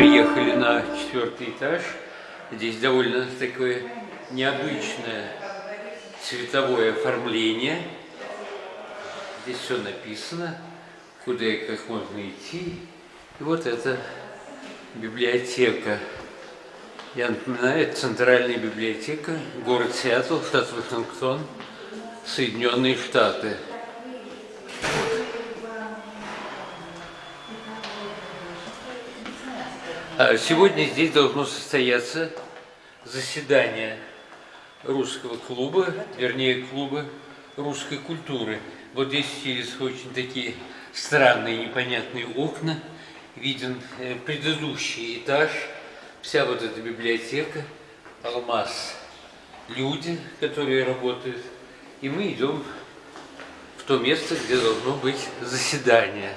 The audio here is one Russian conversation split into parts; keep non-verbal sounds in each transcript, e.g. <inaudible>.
приехали на четвертый этаж. Здесь довольно такое необычное цветовое оформление. Здесь все написано, куда и как можно идти. И вот это библиотека. Я напоминаю, это центральная библиотека, город Сиэтл, штат Вашингтон, Соединенные Штаты. Сегодня здесь должно состояться заседание русского клуба, вернее клуба русской культуры. Вот здесь через очень такие странные непонятные окна виден э, предыдущий этаж, вся вот эта библиотека, алмаз, люди, которые работают. И мы идем в то место, где должно быть заседание.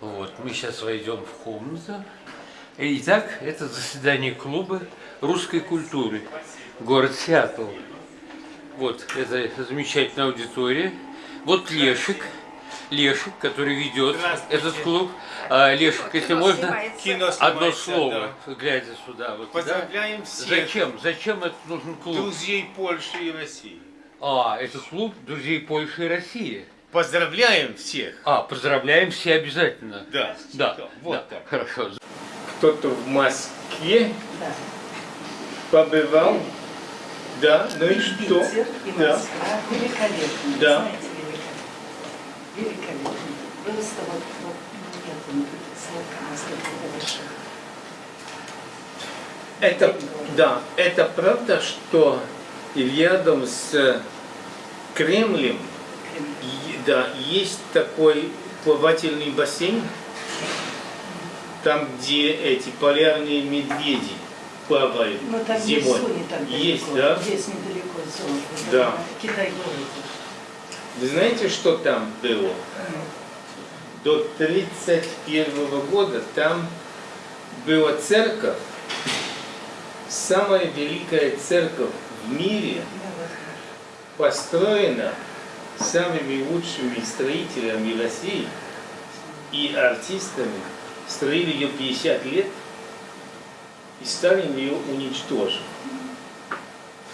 Вот, мы сейчас войдем в комнату. Итак, это заседание клуба русской культуры, город Сиэтл. Вот, это замечательная аудитория. Вот Лешик, Лешик, который ведет этот клуб. А, Лешик, если можно, одно слово, глядя сюда. Вот, да? Поздравляем всех Зачем? Зачем это нужен клуб? друзей Польши и России. А, это клуб друзей Польши и России. Поздравляем всех. А, поздравляем все обязательно. Да. Да, Вот да, так. Хорошо. Кто-то в Москве побывал. Да, ну и что? Питер и Да. Москва великолепно. Да. Знаете, великолепно. Великолепно. Просто вот, вот нет слов, насколько это да, это правда, что рядом с Кремлем и- да, есть такой плавательный бассейн, там, где эти полярные медведи плавают Но там есть зимой. Суни там есть, да? Здесь недалеко Суни. Да. Китай говорит. Вы знаете, что там было? До 1931 года там была церковь, самая великая церковь в мире, построена самыми лучшими строителями России и артистами. Строили ее 50 лет, и Сталин ее уничтожил.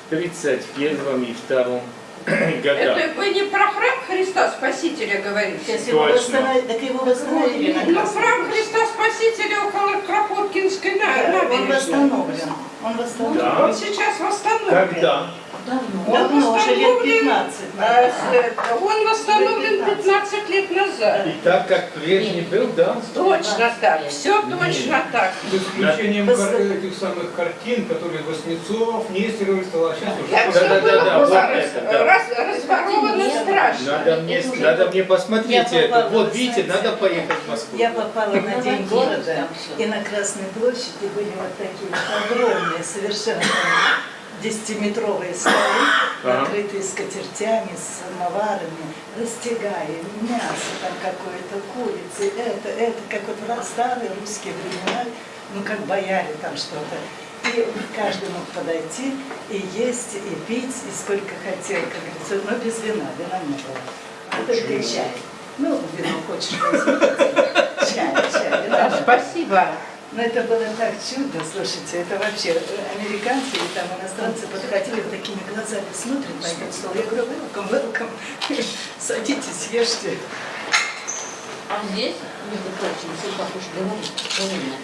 В 1931 и 1932 <clears throat> годах. Это вы не про храм Христа Спасителя говорите? Его Точно. восстановили, так его восстановили на Ну, храм. Христа Спасителя около Кропоткинской на- Да, Он набережной. восстановлен. Он восстановлен. Да. Он сейчас восстановлен. Когда? Он Давно, уже лет восстановлен, 15. э, наверное. э, Он восстановлен 15 лет назад. И так как прежний был, да? Точно так, все точно так. С исключением кар- этих самых картин, которые Васнецов, Нестеров рисовал, а сейчас уже... Да, да, да, да, вот раз- это, да. раз- разворовано страшно. Надо мне, надо мне посмотреть Я это. Вот видите, надо поехать в Москву. Я попала на День города, и на Красной площади были вот такие вот огромные, совершенно там 10-метровые столы, <coughs> Ага. накрытые скатертями, с самоварами, растягая мясо, там какое-то курицы, это, это, как вот в старые русские времена, ну как бояре там что-то. И каждый мог подойти и есть, и пить, и сколько хотел, как говорится, но без вина, вина не было. А только чай. Ну, вино хочешь возьми. Чай, чай, вина. Спасибо. Но это было так чудо, слушайте, это вообще э, американцы и там иностранцы подходили вот такими глазами, смотрят на этот стол. Я говорю, welcome, welcome, <laughs> садитесь, ешьте. А здесь, между прочим, все как уж говорит, правильно.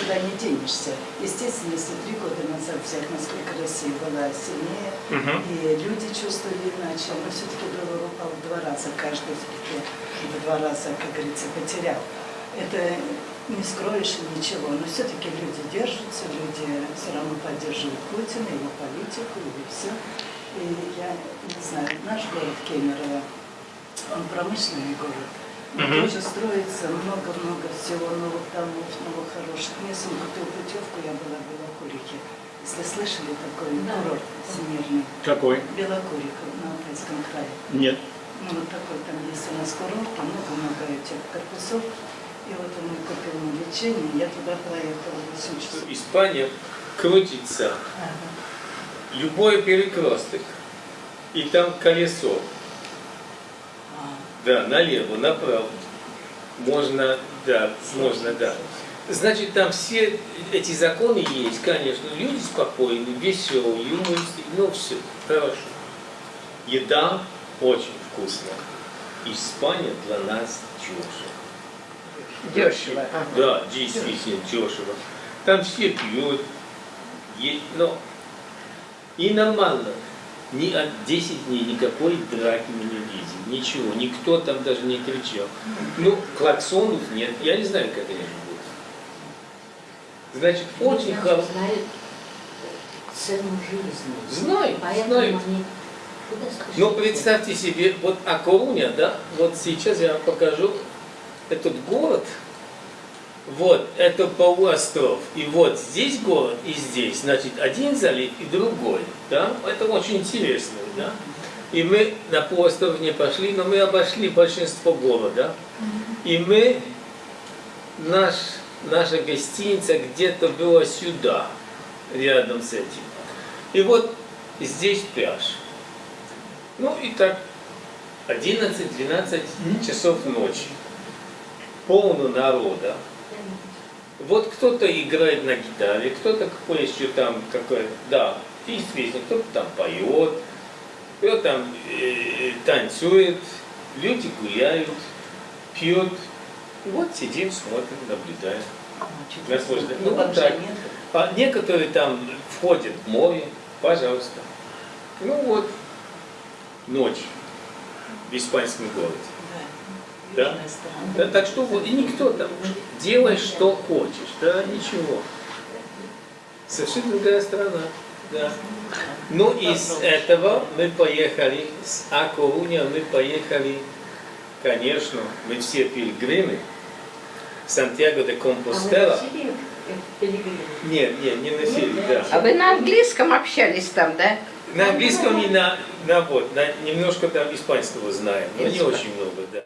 Куда не денешься. Естественно, если три года назад взять, насколько Россия была сильнее, и люди чувствовали иначе, но все-таки доллар упал в два раза, каждый все-таки в два раза, как говорится, потерял. Это не скроешь и ничего, но все-таки люди держатся, люди все равно поддерживают Путина, его политику и все. И я не знаю, наш город Кемерово, он промышленный город, но тоже строится много-много всего новых домов, новых хороших. Мне сын купил путевку, я была в Белокурике. Если слышали такой курорт всемирный, Какой? Белокурика на Алтайском крае. Нет. Ну, вот такой там есть у нас курорт, там много-много этих корпусов. И вот он мне купил на лечение, я туда проехала 8 часов. Испания крутится. Ага. Любой перекресток. И там колесо. А, Да, налево, направо. Можно, да, можно, да. Значит, там все эти законы есть, конечно. Люди спокойные, веселые, юмористы, ну все, хорошо. Еда очень вкусная. Испания для нас дешево. Дешево. Да, действительно дешево. Там все пьют, е- но и нормально. Ни от 10 дней никакой драки мы не видим, ничего, никто там даже не кричал. Ну, клаксонов нет, я не знаю, как они живут. Значит, очень Люди хорошо. знают цену жизни. Знаю, Поэтому знаю. они спешат? Ну, представьте себе, вот Акоруня, да, вот сейчас я вам покажу этот город, вот, это полуостров, и вот здесь город, и здесь, значит, один залив и другой, да, это очень интересно, да. И мы на полуостров не пошли, но мы обошли большинство города, и мы, наш, наша гостиница где-то была сюда, рядом с этим. И вот здесь пляж. Ну и так 11-12 часов ночи. Полно народа. Вот кто-то играет на гитаре, кто-то какой еще там какой, да, есть песня, кто-то там поет, кто-то там э, танцует, люди гуляют, пьют. Вот сидим, смотрим, наблюдаем. Наслаждаемся. Ну, Ну, вот так. нет. А некоторые там входят в море, пожалуйста. Ну вот, ночь в испанском городе. Да. Да? Так что вот, и никто там, делай что хочешь, да, ничего. Совершенно другая страна, да. Ну, из этого мы поехали, с Акоруня мы поехали, конечно, мы все пилигримы, Сантьяго де А Компостела. пилигримы? Нет, нет, не носили, да. А вы на английском общались там, да? На английском и на, на вот, на, немножко там испанского знаем, но не очень много, да.